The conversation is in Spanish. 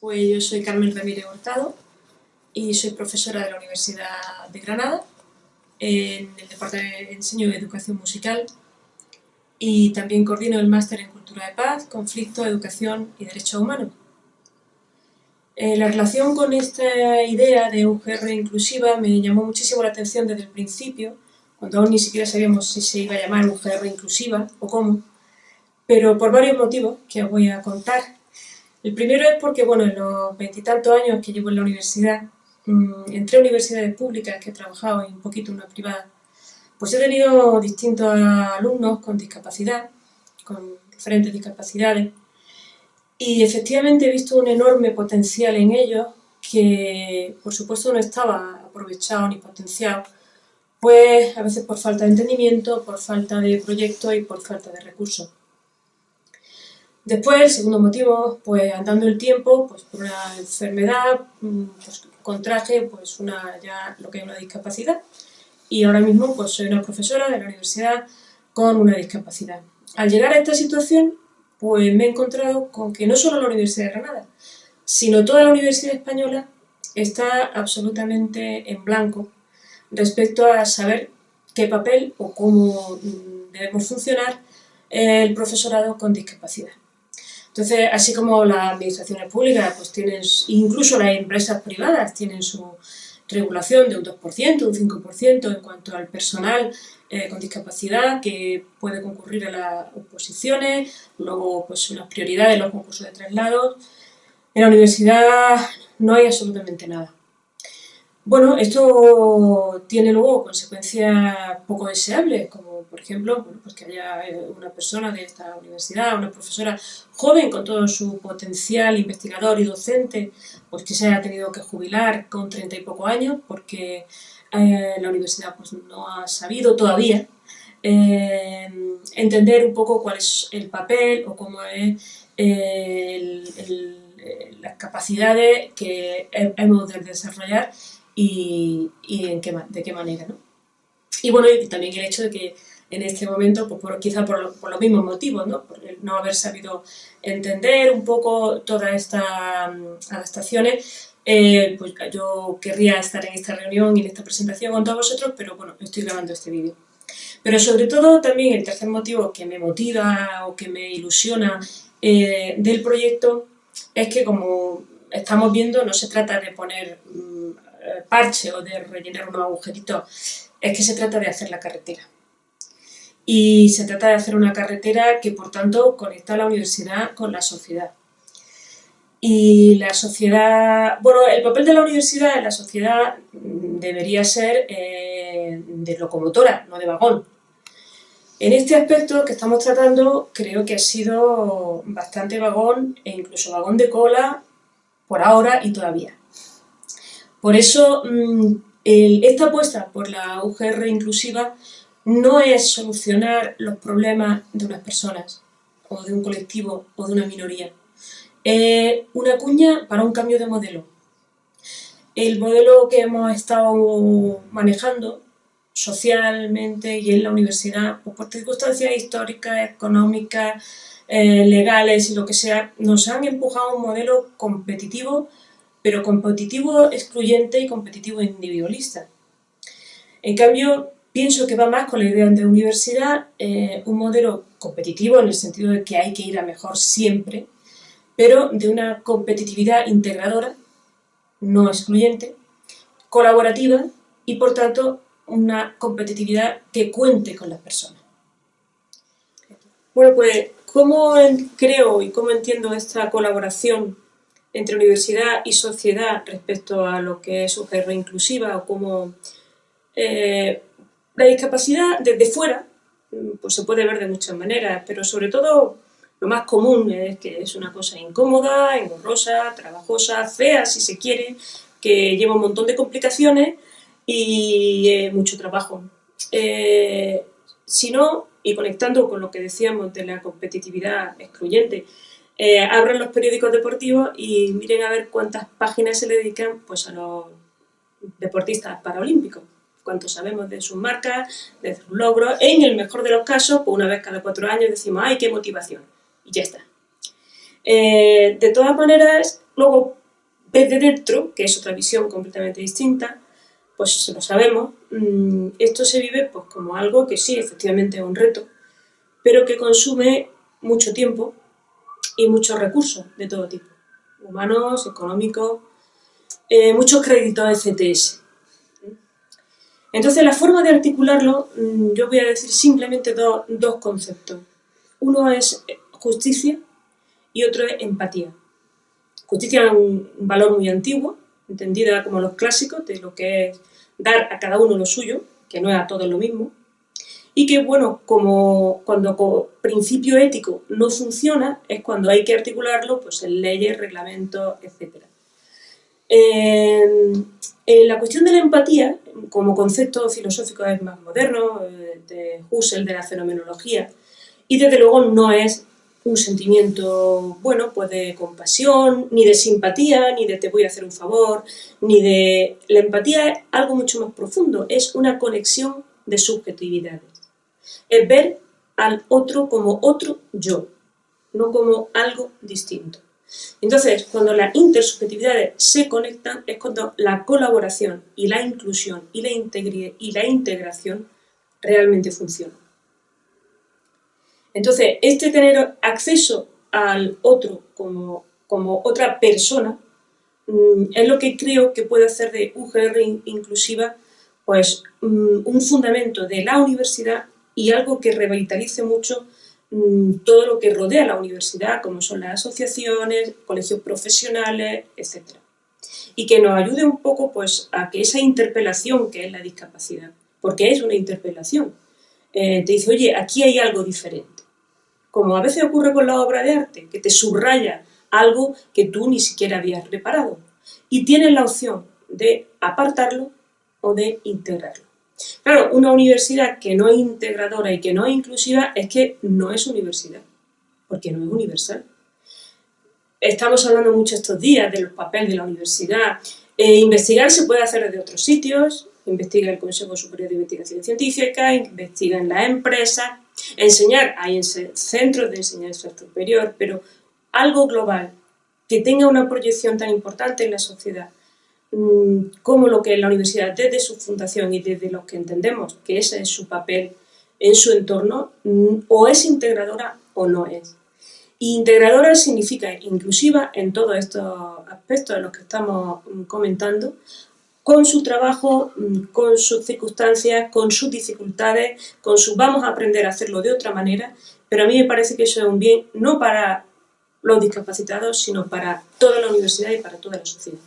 Pues yo soy Carmen Ramírez Hurtado y soy profesora de la Universidad de Granada en el Departamento de Enseño de Educación Musical y también coordino el Máster en Cultura de Paz, Conflicto, Educación y Derechos Humanos. Eh, la relación con esta idea de UGR inclusiva me llamó muchísimo la atención desde el principio, cuando aún ni siquiera sabíamos si se iba a llamar UGR inclusiva o cómo, pero por varios motivos que voy a contar. El primero es porque, bueno, en los veintitantos años que llevo en la universidad, mm, entre universidades públicas que he trabajado y un poquito una privada, pues he tenido distintos alumnos con discapacidad, con diferentes discapacidades, y efectivamente he visto un enorme potencial en ellos que, por supuesto, no estaba aprovechado ni potenciado, pues a veces por falta de entendimiento, por falta de proyectos y por falta de recursos. Después, el segundo motivo, pues andando el tiempo, pues por una enfermedad, mm, pues contraje pues una, ya lo que es una discapacidad. Y ahora mismo pues soy una profesora de la universidad con una discapacidad. Al llegar a esta situación, pues me he encontrado con que no solo la Universidad de Granada, sino toda la Universidad Española está absolutamente en blanco respecto a saber qué papel o cómo mm, debemos funcionar el profesorado con discapacidad. Entonces, así como las administraciones públicas, pues tienen, incluso las empresas privadas tienen su regulación de un 2%, un 5% en cuanto al personal eh, con discapacidad que puede concurrir a las oposiciones, luego pues unas prioridades los concursos de traslados. En la universidad no hay absolutamente nada. Bueno, esto tiene luego consecuencias poco deseables, como por ejemplo pues que haya eh, una persona de esta universidad, una profesora joven con todo su potencial investigador y docente, pues que se haya tenido que jubilar con treinta y poco años porque eh, la universidad pues, no ha sabido todavía eh, entender un poco cuál es el papel o cómo es las capacidades que hemos de desarrollar y, en qué, de qué manera. ¿no? Y bueno, y también el hecho de que en este momento, pues por, quizá por, los mismos motivos, ¿no? por no haber sabido entender un poco todas estas mm, adaptaciones, eh, pues yo querría estar en esta reunión y en esta presentación con todos vosotros, pero bueno, estoy grabando este vídeo. Pero sobre todo también el tercer motivo que me motiva o que me ilusiona eh, del proyecto es que como estamos viendo no se trata de poner mm, parche o de rellenar unos agujeritos, es que se trata de hacer la carretera. Y se trata de hacer una carretera que, por tanto, conecta a la universidad con la sociedad. Y la sociedad... Bueno, el papel de la universidad en la sociedad debería ser eh, de locomotora, no de vagón. En este aspecto que estamos tratando, creo que ha sido bastante vagón e incluso vagón de cola por ahora y todavía. Por eso, mm, esta apuesta por la UGR inclusiva no es solucionar los problemas de unas personas, o de un colectivo, o de una minoría. Es una cuña para un cambio de modelo. El modelo que hemos estado manejando socialmente y en la universidad, pues por circunstancias históricas, económicas, eh, legales y lo que sea, nos han empujado a un modelo competitivo pero competitivo excluyente y competitivo individualista. En cambio, pienso que va más con la idea de universidad, eh, un modelo competitivo en el sentido de que hay que ir a mejor siempre, pero de una competitividad integradora, no excluyente, colaborativa y por tanto una competitividad que cuente con las personas. Bueno, pues, ¿cómo creo y cómo entiendo esta colaboración entre universidad y sociedad respecto a lo que es UGR inclusiva o como eh, la discapacidad desde fuera pues se puede ver de muchas maneras, pero sobre todo lo más común es que es una cosa incómoda, engorrosa, trabajosa, fea si se quiere, que lleva un montón de complicaciones y mucho trabajo. Eh, si no, y conectando con lo que decíamos de la competitividad excluyente, eh, abran los periódicos deportivos y miren a ver cuántas páginas se le dedican pues, a los deportistas paralímpicos. Cuánto sabemos de sus marcas, de sus logros. En el mejor de los casos, pues una vez cada cuatro años decimos, ¡ay, qué motivación! Y ya está. Eh, de todas maneras, luego desde dentro, que es otra visión completamente distinta, pues lo sabemos, mm, esto se vive pues, como algo que sí, efectivamente es un reto, pero que consume mucho tiempo y muchos recursos de todo tipo, humanos, económicos, eh, muchos créditos de CTS. Entonces, la forma de articularlo, mm, yo voy a decir simplemente dos conceptos. Uno es justicia y otro es empatía. Justicia es un, valor muy antiguo, entendida como los clásicos, de lo que es dar a cada uno lo suyo, que no es a todos lo mismo, y que, bueno, como cuando principio ético no funciona, es cuando hay que articularlo pues, en leyes, reglamentos, etc. en la cuestión de la empatía, como concepto filosófico es más moderno, eh, de Husserl, de la fenomenología, y desde luego no es un sentimiento, bueno, pues de compasión, ni de simpatía, ni de te voy a hacer un favor, ni de... La empatía es algo mucho más profundo, es una conexión de subjetividades. Es ver al otro como otro yo, no como algo distinto. Entonces, cuando las intersubjetividades se conectan, es cuando la colaboración y la inclusión y la, y la integración realmente funcionan. Entonces, este tener acceso al otro como, como otra persona mm, es lo que creo que puede hacer de UGR inclusiva pues, mm, un fundamento de la universidad y algo que revitalice mucho mm, todo lo que rodea la universidad, como son las asociaciones, colegios profesionales, etc. Y que nos ayude un poco pues, a que esa interpelación que es la discapacidad, porque es una interpelación, eh, te dice, oye, aquí hay algo diferente como a veces ocurre con la obra de arte, que te subraya algo que tú ni siquiera habías reparado. Y tienes la opción de apartarlo o de integrarlo. Claro, una universidad que no es integradora y que no es inclusiva es que no es universidad, porque no es universal. Estamos hablando mucho estos días del papel de la universidad. Eh, investigar se puede hacer desde otros sitios, investiga el Consejo Superior de Investigación Científica, investiga en la empresa, enseñar, hay en centros de enseñanza superior, pero algo global, que tenga una proyección tan importante en la sociedad, mm, como lo que la universidad desde su fundación y desde lo que entendemos que ese es su papel en su entorno, mm, o es integradora o no es. integradora significa inclusiva en todos estos aspectos de los que estamos mm, comentando, con su trabajo, con sus circunstancias, con sus dificultades, con su vamos a aprender a hacerlo de otra manera, pero a mí me parece que eso es un bien no para los discapacitados, sino para toda la universidad y para toda la sociedad.